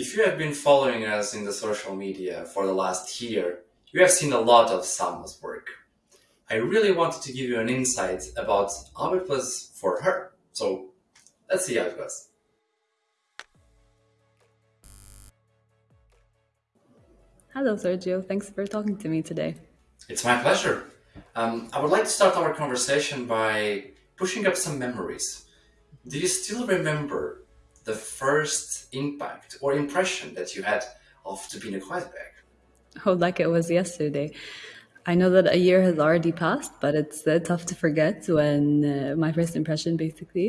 If you have been following us in the social media for the last year, you have seen a lot of Salma's work. I really wanted to give you an insight about how it was for her. So let's see how it goes. Hello, Sergio. Thanks for talking to me today. It's my pleasure. Um, I would like to start our conversation by pushing up some memories. Do you still remember the first impact or impression that you had of Turbine Kreuzberg? Oh, like it was yesterday. I know that a year has already passed, but it's uh, tough to forget when uh, my first impression, basically.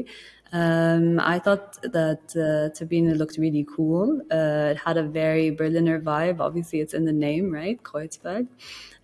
Um, I thought that uh, Turbine looked really cool. Uh, it had a very Berliner vibe. Obviously, it's in the name, right? Kreuzberg.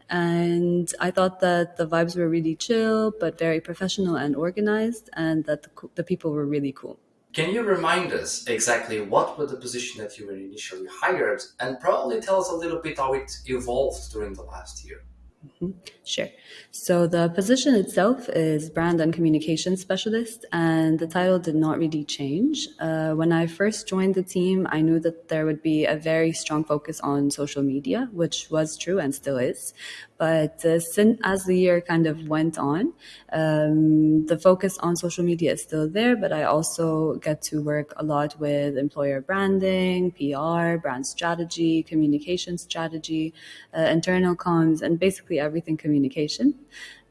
And I thought that the vibes were really chill, but very professional and organized, and that the, the people were really cool. Can you remind us exactly what was the position that you were initially hired and probably tell us a little bit how it evolved during the last year? Mm-hmm. Sure. So the position itself is brand and communication specialist, and the title did not really change. Uh, when I first joined the team, I knew that there would be a very strong focus on social media, which was true and still is. But uh, since, as the year kind of went on, um, the focus on social media is still there, but I also get to work a lot with employer branding, PR, brand strategy, communication strategy, uh, internal comms, and basically everything communication.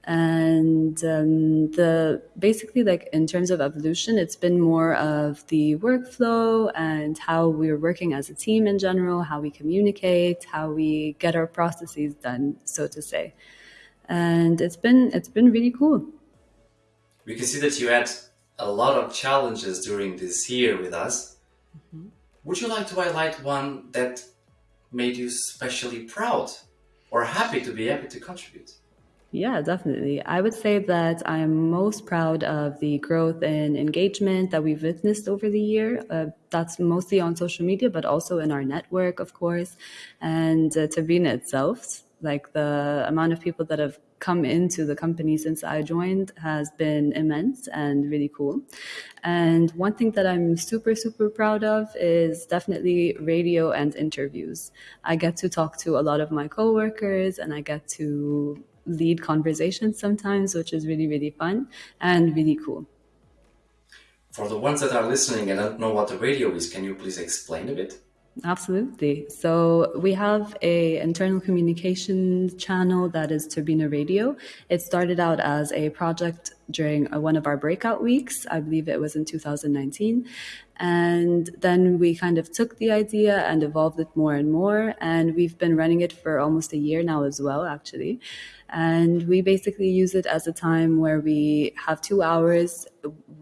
And um, the basically like in terms of evolution it's been more of the workflow and how we're working as a team in general how we communicate how we get our processes done so to say. And it's been it's been really cool. We can see that you had a lot of challenges during this year with us. Mm-hmm. would you like to highlight one that made you especially proud or happy to be able to contribute yeah, definitely. I would say that I'm most proud of the growth in engagement that we've witnessed over the year. Uh, that's mostly on social media, but also in our network, of course, and uh, Turbine itself. Like the amount of people that have come into the company since I joined has been immense and really cool. And one thing that I'm super, super proud of is definitely radio and interviews. I get to talk to a lot of my coworkers and I get to lead conversations sometimes, which is really, really fun and really cool. For the ones that are listening and don't know what the radio is, can you please explain a bit? Absolutely. So we have a internal communication channel that is Turbine Radio. It started out as a project during uh, one of our breakout weeks. I believe it was in 2019. And then we kind of took the idea and evolved it more and more. And we've been running it for almost a year now as well, actually. And we basically use it as a time where we have two hours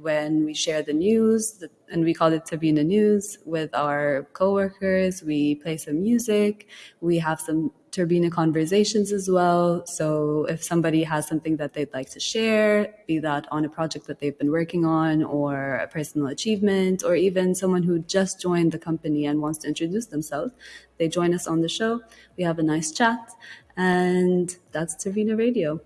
when we share the news, and we call it Turbine News with our coworkers. We play some music. We have some Turbine conversations as well. So if somebody has something that they'd like to share, be that on a project that they've been working on or a personal achievement, or even someone who just joined the company and wants to introduce themselves, they join us on the show. We have a nice chat and that's Turbine Radio.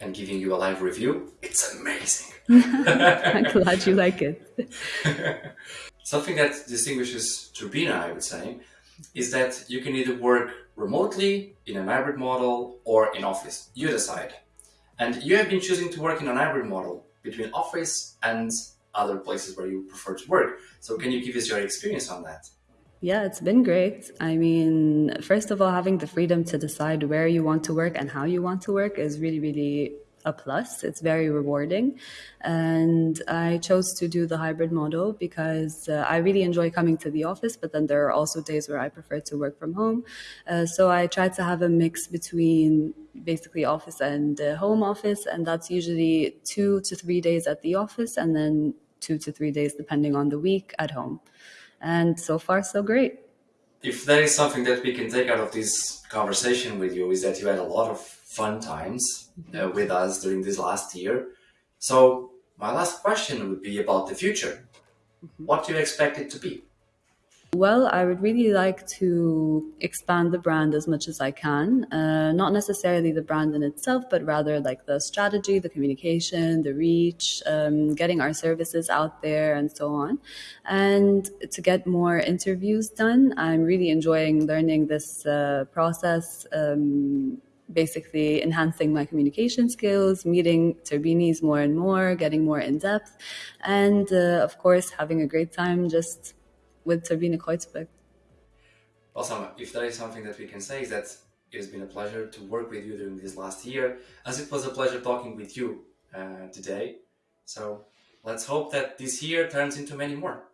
And giving you a live review, it's amazing. I'm glad you like it. Something that distinguishes Turbina, I would say, is that you can either work remotely in a hybrid model or in office. You decide. And you have been choosing to work in a hybrid model between office and other places where you prefer to work. So can you give us your experience on that? Yeah, it's been great. I mean, first of all, having the freedom to decide where you want to work and how you want to work is really, really a plus. It's very rewarding. And I chose to do the hybrid model because uh, I really enjoy coming to the office, but then there are also days where I prefer to work from home. Uh, so I try to have a mix between basically office and uh, home office. And that's usually two to three days at the office and then two to three days, depending on the week, at home and so far so great. If there is something that we can take out of this conversation with you is that you had a lot of fun times uh, with us during this last year. So my last question would be about the future. Mm -hmm. What do you expect it to be? Well, I would really like to expand the brand as much as I can. Uh, not necessarily the brand in itself, but rather like the strategy, the communication, the reach, um, getting our services out there, and so on. And to get more interviews done, I'm really enjoying learning this uh, process. Um, basically enhancing my communication skills, meeting Turbinis more and more, getting more in depth, and uh, of course having a great time just with Turbine Kreuzberg. Awesome. If there is something that we can say is that it has been a pleasure to work with you during this last year, as it was a pleasure talking with you uh, today. So let's hope that this year turns into many more.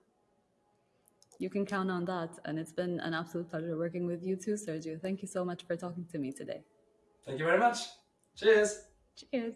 You can count on that. And it's been an absolute pleasure working with you too, Sergio. Thank you so much for talking to me today. Thank you very much. Cheers. Cheers.